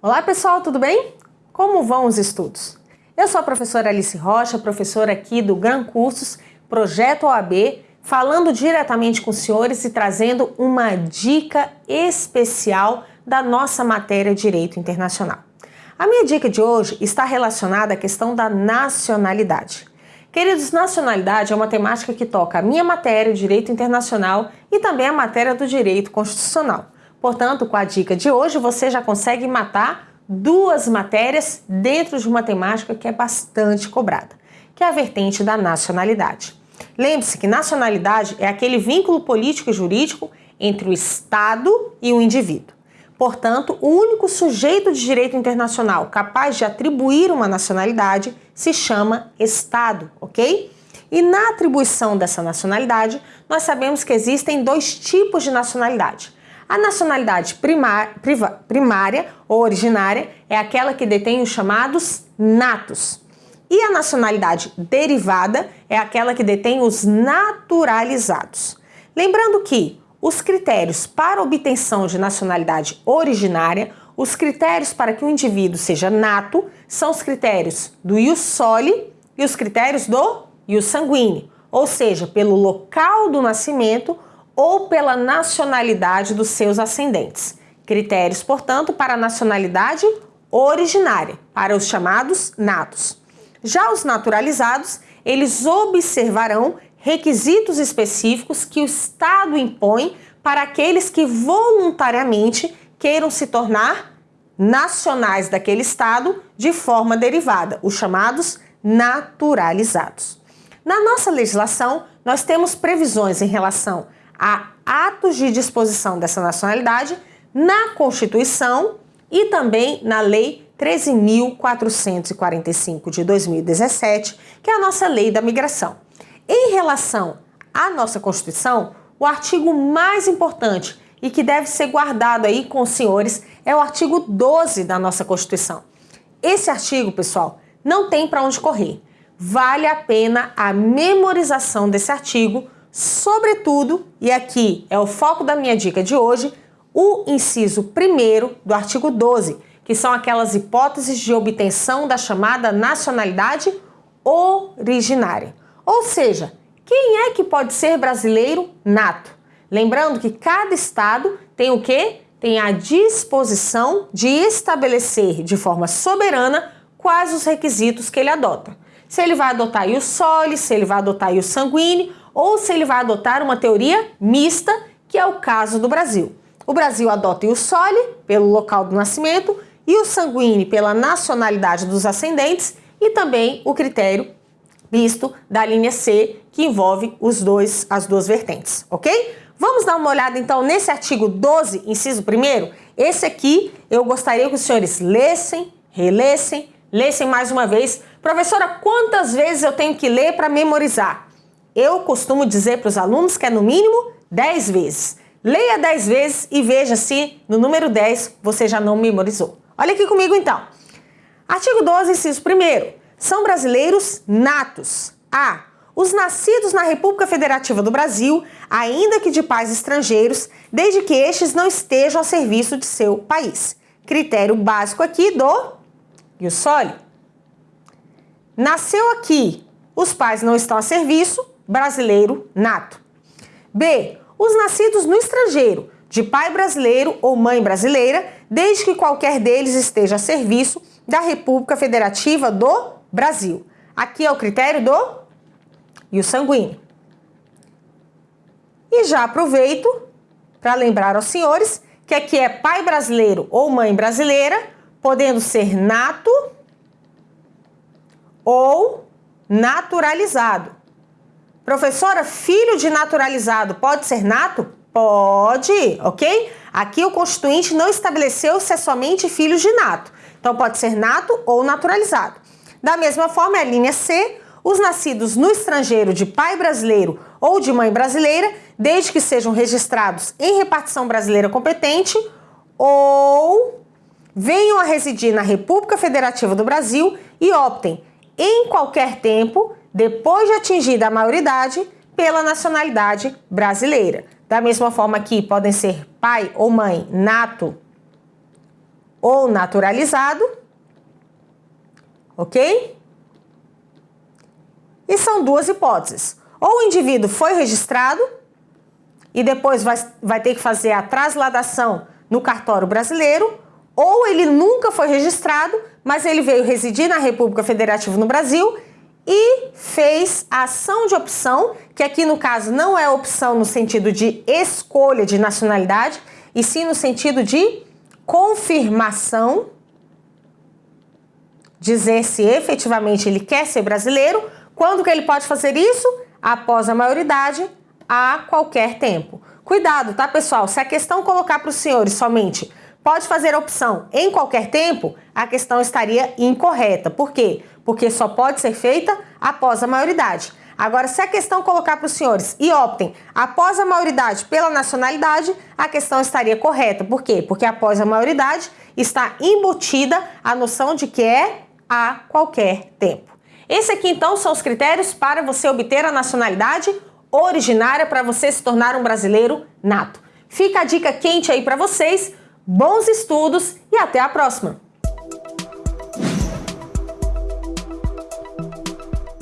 Olá pessoal, tudo bem? Como vão os estudos? Eu sou a professora Alice Rocha, professora aqui do Gran Cursos, Projeto OAB, falando diretamente com os senhores e trazendo uma dica especial da nossa matéria Direito Internacional. A minha dica de hoje está relacionada à questão da nacionalidade. Queridos, nacionalidade é uma temática que toca a minha matéria Direito Internacional e também a matéria do Direito Constitucional. Portanto, com a dica de hoje, você já consegue matar duas matérias dentro de uma temática que é bastante cobrada, que é a vertente da nacionalidade. Lembre-se que nacionalidade é aquele vínculo político e jurídico entre o Estado e o indivíduo. Portanto, o único sujeito de direito internacional capaz de atribuir uma nacionalidade se chama Estado, ok? E na atribuição dessa nacionalidade, nós sabemos que existem dois tipos de nacionalidade a nacionalidade primária, primária ou originária é aquela que detém os chamados natos. E a nacionalidade derivada é aquela que detém os naturalizados. Lembrando que os critérios para obtenção de nacionalidade originária, os critérios para que o indivíduo seja nato, são os critérios do ius soli e os critérios do ius sanguíneo, ou seja, pelo local do nascimento ou pela nacionalidade dos seus ascendentes. Critérios, portanto, para a nacionalidade originária, para os chamados natos. Já os naturalizados, eles observarão requisitos específicos que o Estado impõe para aqueles que voluntariamente queiram se tornar nacionais daquele Estado de forma derivada, os chamados naturalizados. Na nossa legislação, nós temos previsões em relação a atos de disposição dessa nacionalidade na Constituição e também na Lei 13.445 de 2017, que é a nossa lei da migração. Em relação à nossa Constituição, o artigo mais importante e que deve ser guardado aí com os senhores é o artigo 12 da nossa Constituição. Esse artigo, pessoal, não tem para onde correr. Vale a pena a memorização desse artigo Sobretudo, e aqui é o foco da minha dica de hoje, o inciso 1 do artigo 12, que são aquelas hipóteses de obtenção da chamada nacionalidade originária. Ou seja, quem é que pode ser brasileiro nato? Lembrando que cada estado tem o quê? Tem a disposição de estabelecer de forma soberana quais os requisitos que ele adota. Se ele vai adotar o soli, se ele vai adotar o sanguíneo ou se ele vai adotar uma teoria mista, que é o caso do Brasil. O Brasil adota o soli, pelo local do nascimento, e o sanguíneo pela nacionalidade dos ascendentes e também o critério misto da linha C, que envolve os dois, as duas vertentes, ok? Vamos dar uma olhada então nesse artigo 12, inciso 1 Esse aqui eu gostaria que os senhores lessem, relessem, lessem mais uma vez. Professora, quantas vezes eu tenho que ler para memorizar? Eu costumo dizer para os alunos que é no mínimo 10 vezes. Leia 10 vezes e veja se no número 10 você já não memorizou. Olha aqui comigo então. Artigo 12, inciso 1 São brasileiros natos. A. Os nascidos na República Federativa do Brasil, ainda que de pais estrangeiros, desde que estes não estejam a serviço de seu país. Critério básico aqui do Iussoli. Nasceu aqui, os pais não estão a serviço, brasileiro nato. B. Os nascidos no estrangeiro, de pai brasileiro ou mãe brasileira, desde que qualquer deles esteja a serviço da República Federativa do Brasil. Aqui é o critério do e o sanguíneo. E já aproveito para lembrar aos senhores que aqui é pai brasileiro ou mãe brasileira, podendo ser nato ou naturalizado. Professora, filho de naturalizado pode ser nato? Pode, ok? Aqui o Constituinte não estabeleceu se é somente filhos de nato. Então pode ser nato ou naturalizado. Da mesma forma, é a linha C, os nascidos no estrangeiro de pai brasileiro ou de mãe brasileira, desde que sejam registrados em repartição brasileira competente ou venham a residir na República Federativa do Brasil e optem em qualquer tempo depois de atingida a maioridade, pela nacionalidade brasileira. Da mesma forma que podem ser pai ou mãe nato ou naturalizado, ok? E são duas hipóteses. Ou o indivíduo foi registrado e depois vai, vai ter que fazer a trasladação no cartório brasileiro, ou ele nunca foi registrado, mas ele veio residir na República Federativa no Brasil e fez a ação de opção, que aqui no caso não é opção no sentido de escolha de nacionalidade, e sim no sentido de confirmação, dizer se efetivamente ele quer ser brasileiro. Quando que ele pode fazer isso? Após a maioridade, a qualquer tempo. Cuidado, tá, pessoal? Se a questão colocar para os senhores somente pode fazer a opção em qualquer tempo, a questão estaria incorreta. Por quê? Porque só pode ser feita após a maioridade. Agora, se a questão colocar para os senhores e optem após a maioridade pela nacionalidade, a questão estaria correta. Por quê? Porque após a maioridade está embutida a noção de que é a qualquer tempo. Esse aqui, então, são os critérios para você obter a nacionalidade originária para você se tornar um brasileiro nato. Fica a dica quente aí para vocês bons estudos e até a próxima!